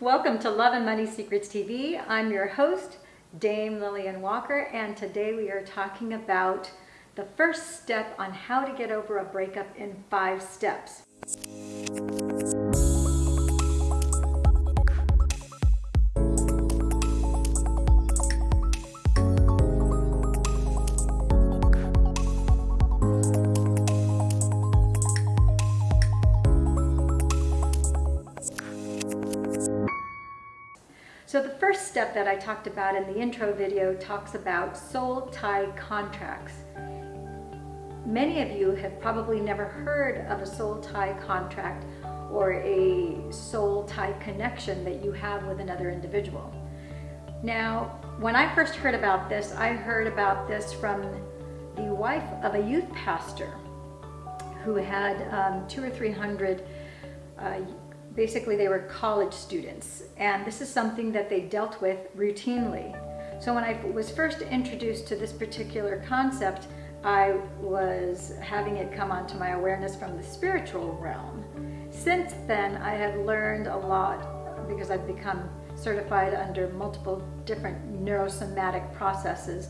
Welcome to Love and Money Secrets TV. I'm your host, Dame Lillian Walker, and today we are talking about the first step on how to get over a breakup in five steps. So the first step that I talked about in the intro video talks about soul tie contracts. Many of you have probably never heard of a soul tie contract or a soul tie connection that you have with another individual. Now, when I first heard about this, I heard about this from the wife of a youth pastor who had um, two or three hundred uh, basically they were college students and this is something that they dealt with routinely. So when I was first introduced to this particular concept, I was having it come onto my awareness from the spiritual realm. Since then, I have learned a lot because I've become certified under multiple different neurosomatic processes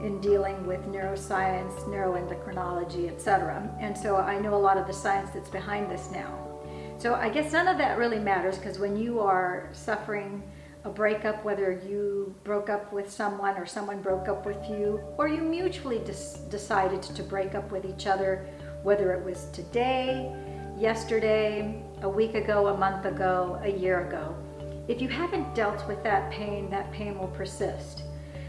in dealing with neuroscience, neuroendocrinology, etc. And so I know a lot of the science that's behind this now. So I guess none of that really matters because when you are suffering a breakup, whether you broke up with someone or someone broke up with you, or you mutually decided to break up with each other, whether it was today, yesterday, a week ago, a month ago, a year ago. If you haven't dealt with that pain, that pain will persist.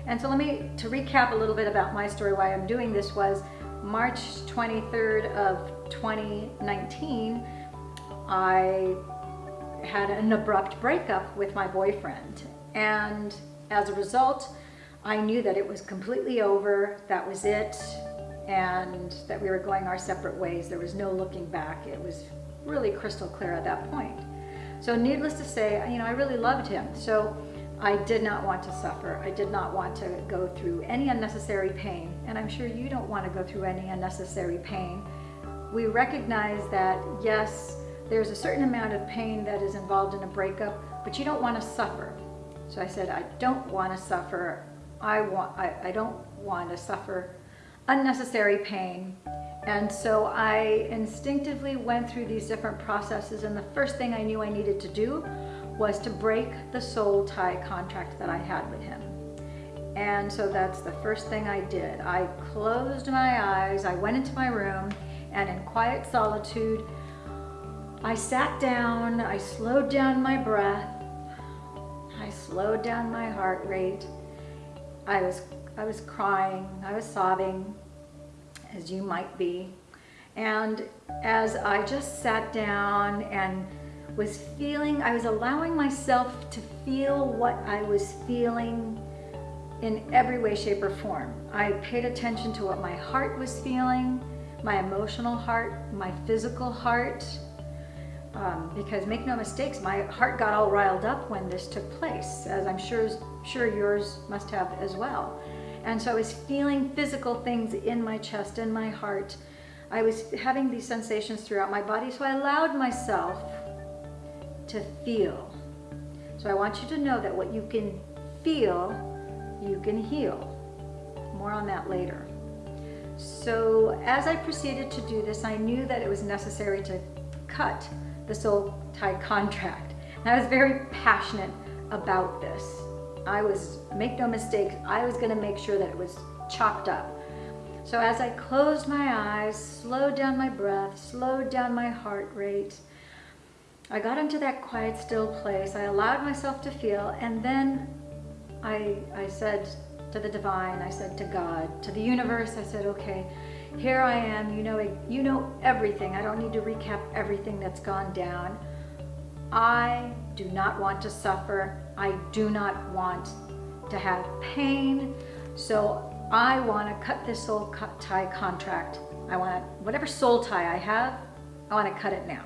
And so let me, to recap a little bit about my story, why I'm doing this was March 23rd of 2019, I had an abrupt breakup with my boyfriend. And as a result, I knew that it was completely over, that was it, and that we were going our separate ways. There was no looking back. It was really crystal clear at that point. So needless to say, you know, I really loved him. So I did not want to suffer. I did not want to go through any unnecessary pain. And I'm sure you don't want to go through any unnecessary pain. We recognize that, yes, there's a certain amount of pain that is involved in a breakup, but you don't want to suffer. So I said, I don't want to suffer. I, want, I, I don't want to suffer unnecessary pain. And so I instinctively went through these different processes and the first thing I knew I needed to do was to break the soul tie contract that I had with him. And so that's the first thing I did. I closed my eyes, I went into my room, and in quiet solitude, I sat down, I slowed down my breath, I slowed down my heart rate. I was, I was crying, I was sobbing, as you might be. And as I just sat down and was feeling, I was allowing myself to feel what I was feeling in every way, shape, or form. I paid attention to what my heart was feeling, my emotional heart, my physical heart, um, because make no mistakes, my heart got all riled up when this took place, as I'm sure, sure yours must have as well. And so I was feeling physical things in my chest, in my heart. I was having these sensations throughout my body, so I allowed myself to feel. So I want you to know that what you can feel, you can heal. More on that later. So as I proceeded to do this, I knew that it was necessary to cut the soul tie contract. And I was very passionate about this. I was, make no mistake, I was gonna make sure that it was chopped up. So as I closed my eyes, slowed down my breath, slowed down my heart rate, I got into that quiet, still place. I allowed myself to feel, and then I, I said to the divine, I said to God, to the universe, I said, okay, here I am, you know, you know everything. I don't need to recap everything that's gone down. I do not want to suffer. I do not want to have pain. So I want to cut this soul tie contract. I want to, whatever soul tie I have, I want to cut it now.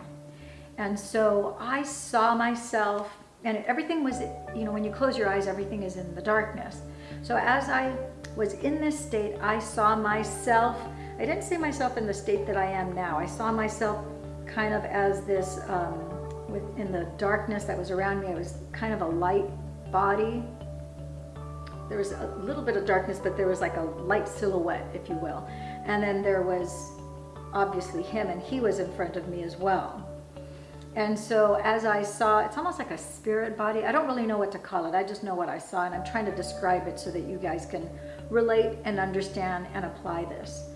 And so I saw myself and everything was, you know, when you close your eyes, everything is in the darkness. So as I was in this state, I saw myself I didn't see myself in the state that I am now. I saw myself kind of as this um, with in the darkness that was around me. I was kind of a light body. There was a little bit of darkness, but there was like a light silhouette, if you will. And then there was obviously him, and he was in front of me as well. And so as I saw, it's almost like a spirit body. I don't really know what to call it. I just know what I saw, and I'm trying to describe it so that you guys can relate and understand and apply this.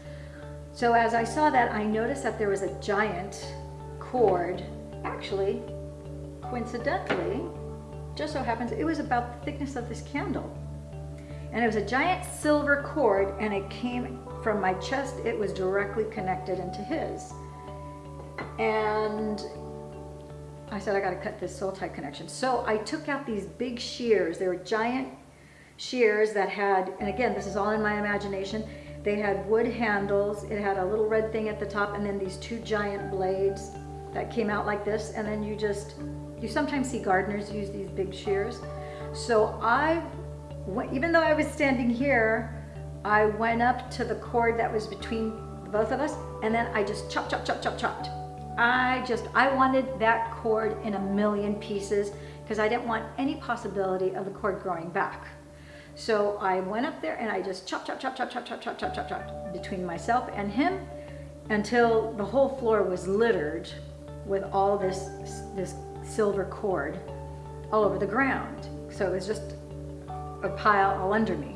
So as I saw that, I noticed that there was a giant cord. Actually, coincidentally, just so happens, it was about the thickness of this candle. And it was a giant silver cord, and it came from my chest. It was directly connected into his. And I said, I got to cut this soul tie connection. So I took out these big shears. They were giant shears that had, and again, this is all in my imagination, they had wood handles. It had a little red thing at the top and then these two giant blades that came out like this. And then you just, you sometimes see gardeners use these big shears. So I, even though I was standing here, I went up to the cord that was between both of us and then I just chop, chop, chop, chop, chopped. I just, I wanted that cord in a million pieces because I didn't want any possibility of the cord growing back. So I went up there and I just chop, chop, chop, chop, chop, chop, chop, chop, chop, chop between myself and him until the whole floor was littered with all this, this silver cord all over the ground. So it was just a pile all under me.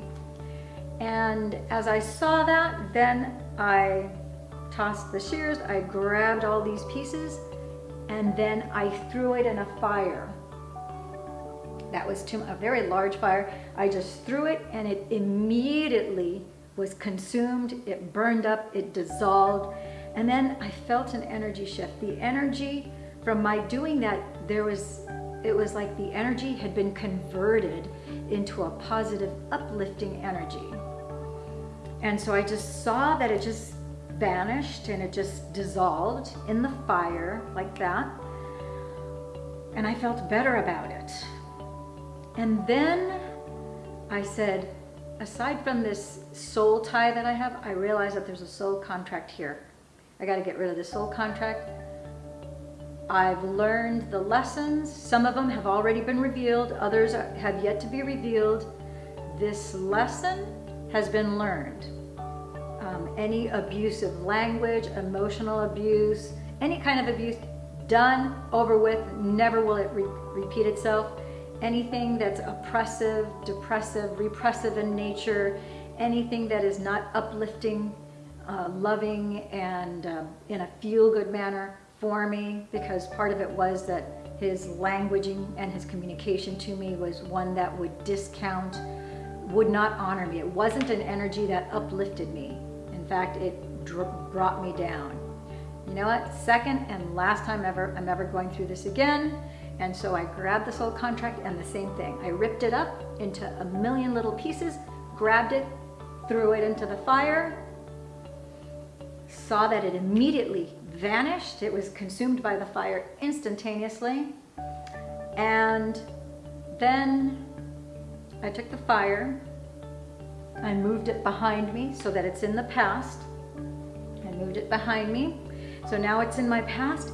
And as I saw that, then I tossed the shears, I grabbed all these pieces, and then I threw it in a fire that was too, a very large fire. I just threw it and it immediately was consumed. It burned up, it dissolved. And then I felt an energy shift. The energy from my doing that, there was, it was like the energy had been converted into a positive, uplifting energy. And so I just saw that it just vanished and it just dissolved in the fire like that. And I felt better about it. And then I said, aside from this soul tie that I have, I realize that there's a soul contract here. I got to get rid of the soul contract. I've learned the lessons. Some of them have already been revealed. Others have yet to be revealed. This lesson has been learned. Um, any abusive language, emotional abuse, any kind of abuse, done, over with, never will it re repeat itself anything that's oppressive, depressive, repressive in nature, anything that is not uplifting, uh, loving, and uh, in a feel-good manner for me, because part of it was that his languaging and his communication to me was one that would discount, would not honor me. It wasn't an energy that uplifted me. In fact, it brought me down. You know what? Second and last time ever, I'm ever going through this again. And so I grabbed this soul contract and the same thing. I ripped it up into a million little pieces, grabbed it, threw it into the fire, saw that it immediately vanished. It was consumed by the fire instantaneously. And then I took the fire, I moved it behind me so that it's in the past. I moved it behind me. So now it's in my past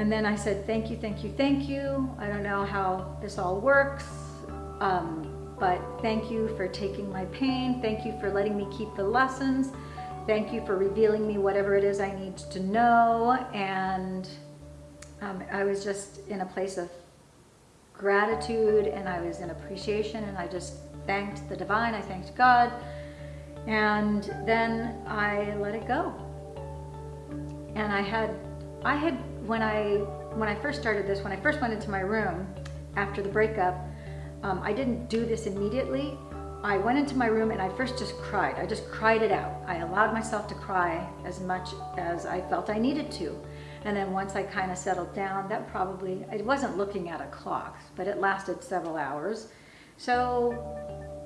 and then I said, thank you, thank you, thank you. I don't know how this all works, um, but thank you for taking my pain. Thank you for letting me keep the lessons. Thank you for revealing me whatever it is I need to know. And um, I was just in a place of gratitude and I was in appreciation and I just thanked the divine, I thanked God. And then I let it go. And I had, I had when I when I first started this, when I first went into my room after the breakup, um, I didn't do this immediately. I went into my room and I first just cried. I just cried it out. I allowed myself to cry as much as I felt I needed to. And then once I kind of settled down, that probably, I wasn't looking at a clock, but it lasted several hours. So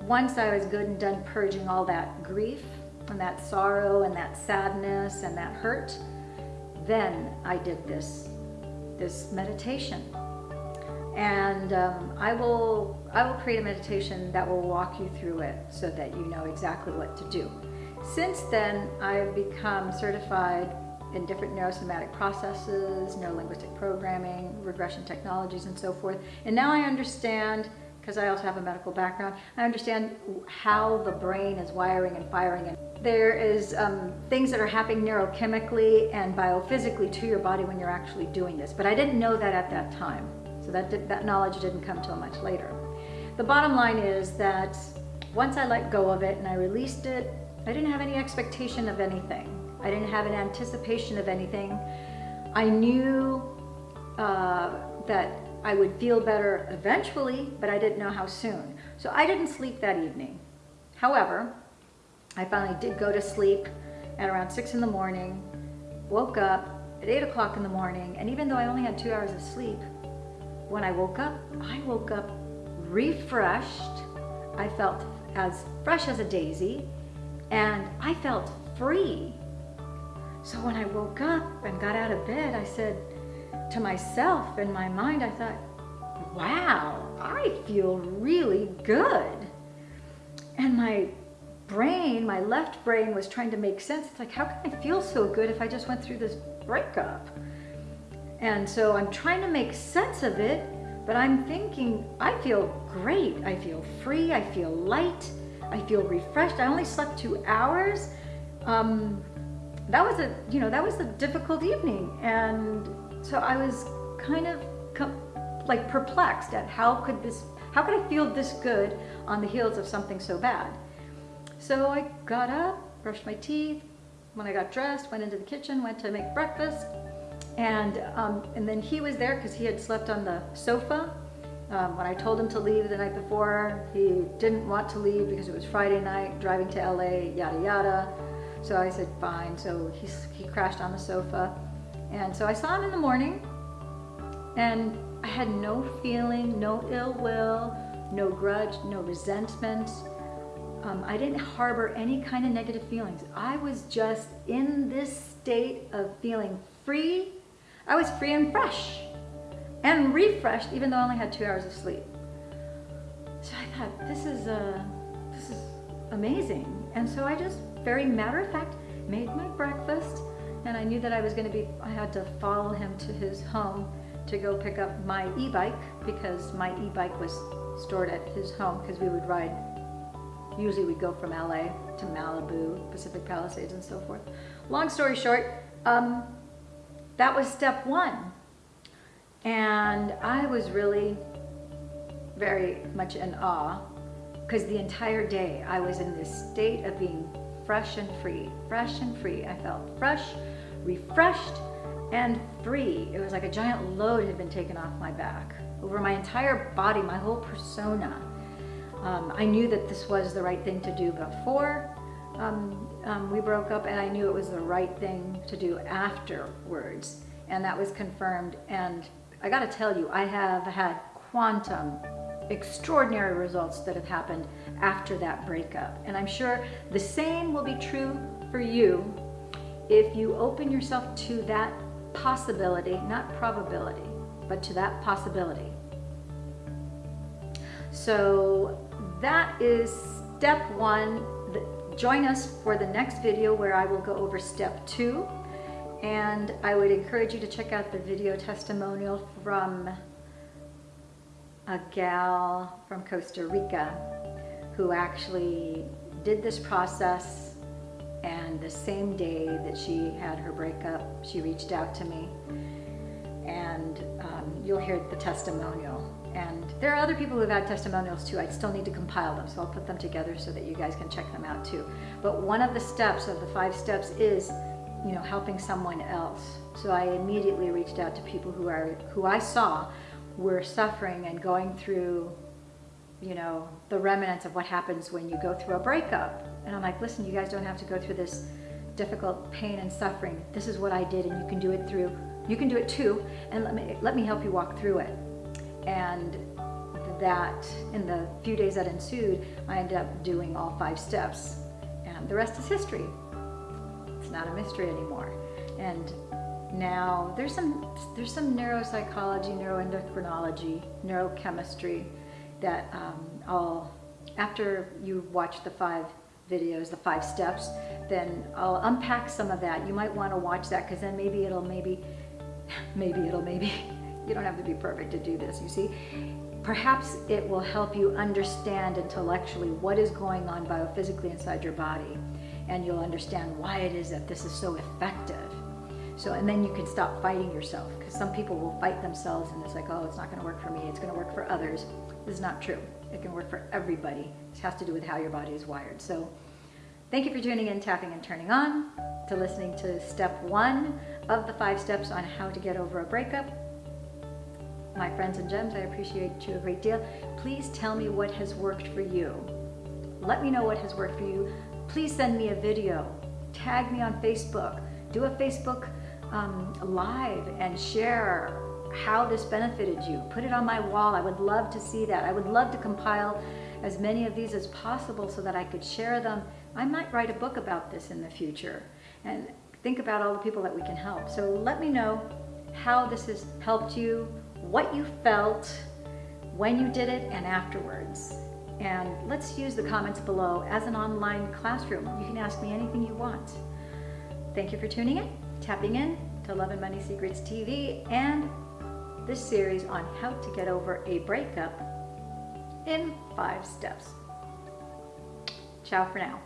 once I was good and done purging all that grief and that sorrow and that sadness and that hurt, then I did this, this meditation. And um, I will I will create a meditation that will walk you through it so that you know exactly what to do. Since then, I've become certified in different neurosomatic processes, neurolinguistic programming, regression technologies, and so forth. And now I understand, because I also have a medical background, I understand how the brain is wiring and firing. And there is um, things that are happening neurochemically and biophysically to your body when you're actually doing this. But I didn't know that at that time. So that, did, that knowledge didn't come till much later. The bottom line is that once I let go of it and I released it, I didn't have any expectation of anything. I didn't have an anticipation of anything. I knew uh, that I would feel better eventually, but I didn't know how soon. So I didn't sleep that evening. However, I finally did go to sleep at around six in the morning, woke up at eight o'clock in the morning, and even though I only had two hours of sleep, when I woke up, I woke up refreshed. I felt as fresh as a daisy, and I felt free. So when I woke up and got out of bed, I said to myself in my mind, I thought, wow, I feel really good. And my brain, my left brain was trying to make sense. It's like, how can I feel so good if I just went through this breakup? And so I'm trying to make sense of it, but I'm thinking, I feel great. I feel free. I feel light. I feel refreshed. I only slept two hours. Um, that was a, you know, that was a difficult evening. And so I was kind of like perplexed at how could this, how could I feel this good on the heels of something so bad? So I got up, brushed my teeth. When I got dressed, went into the kitchen, went to make breakfast. And, um, and then he was there because he had slept on the sofa. Um, when I told him to leave the night before, he didn't want to leave because it was Friday night, driving to LA, yada yada. So I said, fine. So he, he crashed on the sofa. And so I saw him in the morning and I had no feeling, no ill will, no grudge, no resentment. Um, I didn't harbor any kind of negative feelings. I was just in this state of feeling free. I was free and fresh and refreshed even though I only had two hours of sleep. So I thought, this is, uh, this is amazing. And so I just very matter of fact, made my breakfast, and I knew that I was going to be, I had to follow him to his home to go pick up my e-bike because my e-bike was stored at his home because we would ride, usually we'd go from LA to Malibu, Pacific Palisades and so forth. Long story short, um, that was step one. And I was really very much in awe because the entire day I was in this state of being fresh and free, fresh and free. I felt fresh, refreshed, and free. It was like a giant load had been taken off my back. Over my entire body, my whole persona. Um, I knew that this was the right thing to do before um, um, we broke up and I knew it was the right thing to do afterwards. And that was confirmed. And I gotta tell you, I have had quantum extraordinary results that have happened after that breakup. And I'm sure the same will be true for you if you open yourself to that possibility, not probability, but to that possibility. So that is step one. Join us for the next video where I will go over step two. And I would encourage you to check out the video testimonial from a gal from Costa Rica who actually did this process and the same day that she had her breakup, she reached out to me and um, you'll hear the testimonial. And there are other people who've had testimonials too. I still need to compile them, so I'll put them together so that you guys can check them out too. But one of the steps of the five steps is, you know, helping someone else. So I immediately reached out to people who are who I saw were suffering and going through, you know, the remnants of what happens when you go through a breakup. And I'm like, listen, you guys don't have to go through this difficult pain and suffering. This is what I did and you can do it through, you can do it too. And let me, let me help you walk through it. And that in the few days that ensued, I ended up doing all five steps. And the rest is history. It's not a mystery anymore. And now there's some there's some neuropsychology, neuroendocrinology, neurochemistry that um, I'll after you watch the five videos, the five steps, then I'll unpack some of that. You might want to watch that because then maybe it'll maybe, maybe it'll maybe, you don't have to be perfect to do this, you see. Perhaps it will help you understand intellectually what is going on biophysically inside your body and you'll understand why it is that this is so effective. So, and then you can stop fighting yourself because some people will fight themselves and it's like, oh, it's not going to work for me. It's going to work for others. Is not true. It can work for everybody. It has to do with how your body is wired. So thank you for tuning in, tapping and turning on, to listening to step one of the five steps on how to get over a breakup. My friends and gems, I appreciate you a great deal. Please tell me what has worked for you. Let me know what has worked for you. Please send me a video. Tag me on Facebook. Do a Facebook um, live and share how this benefited you. Put it on my wall. I would love to see that. I would love to compile as many of these as possible so that I could share them. I might write a book about this in the future and think about all the people that we can help. So let me know how this has helped you, what you felt when you did it and afterwards. And let's use the comments below as an online classroom. You can ask me anything you want. Thank you for tuning in, tapping in to Love and Money Secrets TV and this series on how to get over a breakup in five steps. Ciao for now.